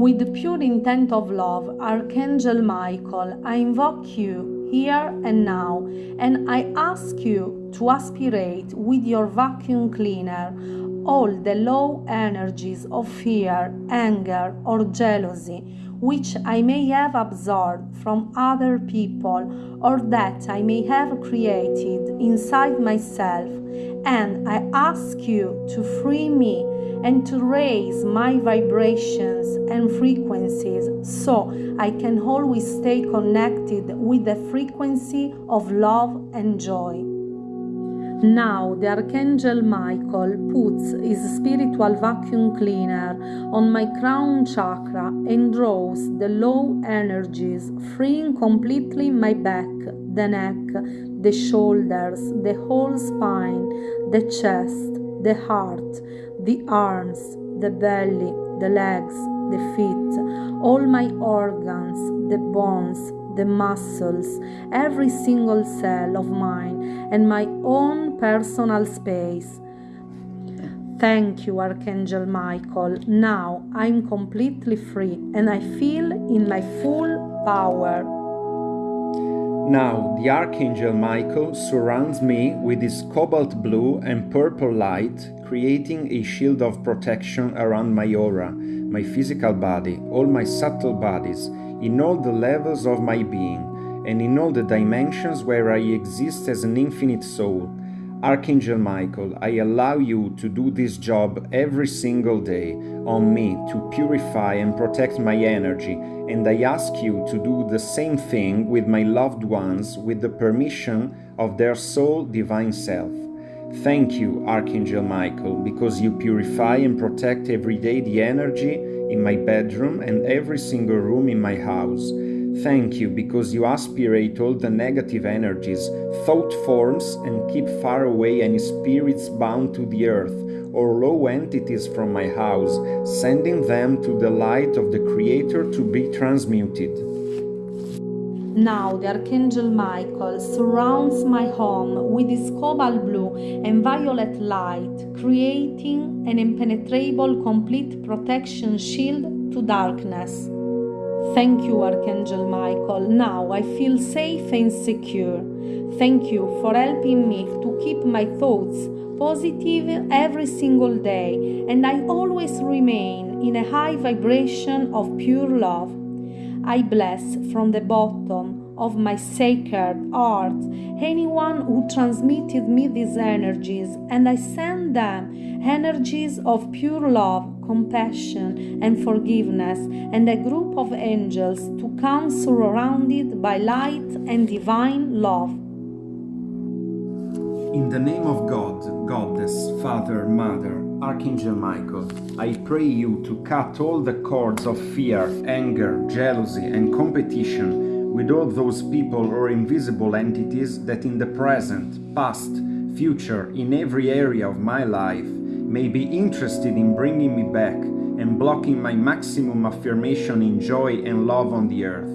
With the pure intent of love, Archangel Michael, I invoke you here and now, and I ask you to aspirate with your vacuum cleaner all the low energies of fear, anger, or jealousy which I may have absorbed from other people or that I may have created inside myself, and I ask you to free me and to raise my vibrations and frequencies so I can always stay connected with the frequency of love and joy. Now the Archangel Michael puts his spiritual vacuum cleaner on my crown chakra and draws the low energies, freeing completely my back, the neck, the shoulders, the whole spine, the chest, the heart, the arms, the belly, the legs, the feet, all my organs, the bones, the muscles, every single cell of mine, and my own personal space. Thank you, Archangel Michael. Now I'm completely free and I feel in my full power. Now the Archangel Michael surrounds me with his cobalt blue and purple light, creating a shield of protection around my aura, my physical body, all my subtle bodies, in all the levels of my being, and in all the dimensions where I exist as an infinite soul. Archangel Michael, I allow you to do this job every single day on me to purify and protect my energy, and I ask you to do the same thing with my loved ones with the permission of their soul divine self. Thank you, Archangel Michael, because you purify and protect every day the energy in my bedroom and every single room in my house. Thank you because you aspirate all the negative energies, thought forms, and keep far away any spirits bound to the earth or low entities from my house, sending them to the light of the Creator to be transmuted. Now the Archangel Michael surrounds my home with his cobalt blue and violet light, creating an impenetrable complete protection shield to darkness. Thank you, Archangel Michael. Now I feel safe and secure. Thank you for helping me to keep my thoughts positive every single day, and I always remain in a high vibration of pure love. I bless from the bottom of my sacred heart anyone who transmitted me these energies, and I send them energies of pure love, compassion, and forgiveness, and a group of angels to come surrounded by light and divine love. In the name of God, Goddess, Father, Mother, Archangel Michael, I pray you to cut all the cords of fear, anger, jealousy, and competition with all those people or invisible entities that in the present, past, future, in every area of my life may be interested in bringing me back and blocking my maximum affirmation in joy and love on the earth.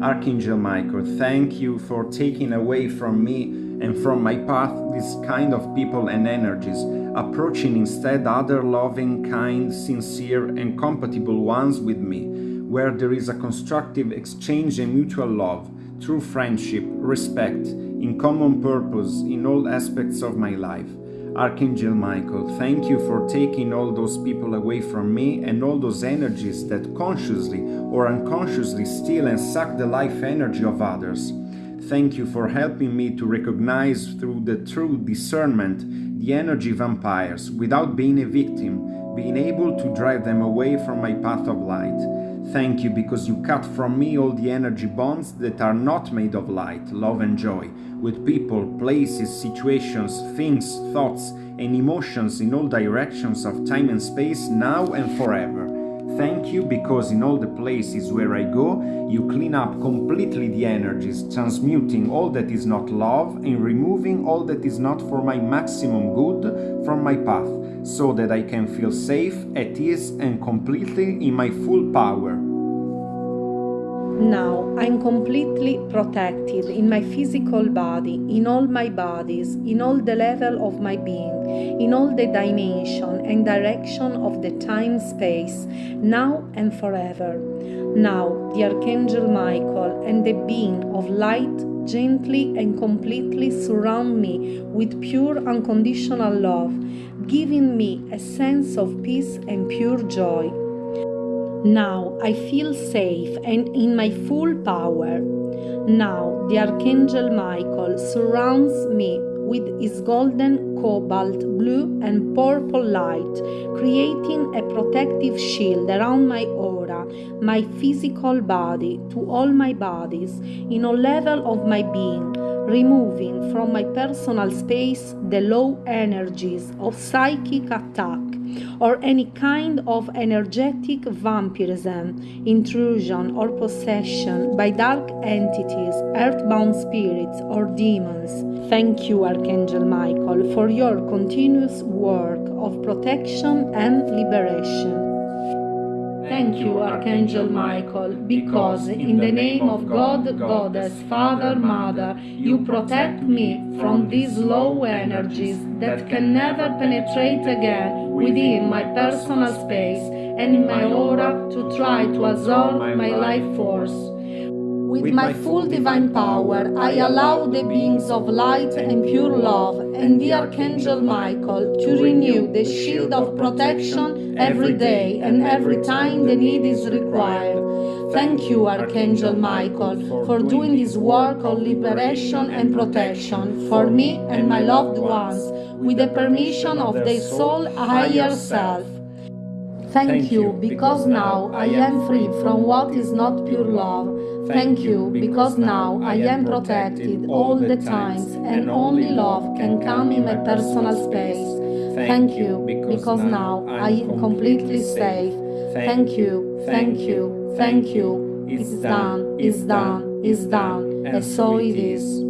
Archangel Michael, thank you for taking away from me and from my path this kind of people and energies, approaching instead other loving, kind, sincere, and compatible ones with me, where there is a constructive exchange and mutual love, true friendship, respect, in common purpose in all aspects of my life. Archangel Michael, thank you for taking all those people away from me and all those energies that consciously or unconsciously steal and suck the life energy of others. Thank you for helping me to recognize through the true discernment the energy vampires without being a victim, being able to drive them away from my path of light. Thank you because you cut from me all the energy bonds that are not made of light, love and joy, with people, places, situations, things, thoughts and emotions in all directions of time and space now and forever. Thank you because in all the places where I go, you clean up completely the energies, transmuting all that is not love and removing all that is not for my maximum good from my path, so that I can feel safe, at ease and completely in my full power. Now I'm completely protected in my physical body, in all my bodies, in all the level of my being, in all the dimension and direction of the time space, now and forever. Now the Archangel Michael and the being of light gently and completely surround me with pure unconditional love, giving me a sense of peace and pure joy. Now I feel safe and in my full power. Now the Archangel Michael surrounds me with his golden, cobalt, blue, and purple light, creating a protective shield around my aura, my physical body, to all my bodies, in all level of my being, removing from my personal space the low energies of psychic attack or any kind of energetic vampirism, intrusion, or possession by dark entities, earthbound spirits, or demons. Thank you, Archangel Michael, for your continuous work of protection and liberation. Thank you, Archangel Michael, because in the name of God, Goddess, Father, Mother, you protect me from these low energies that can never penetrate again within my personal space and in my aura to try to absorb my life force. With my full divine power, I allow the beings of light and pure love and the Archangel Michael to renew the shield of protection every day and every time the need is required. Thank you, Archangel Michael, for doing this work of liberation and protection for me and my loved ones with the permission of their soul higher self. Thank you, because now I am free from what is not pure love. Thank you, because now I am protected all the times and only love can come in my personal space. Thank you, because now I am completely safe. Thank you, thank you, thank you. It's done, it's done, it's done, and so it is.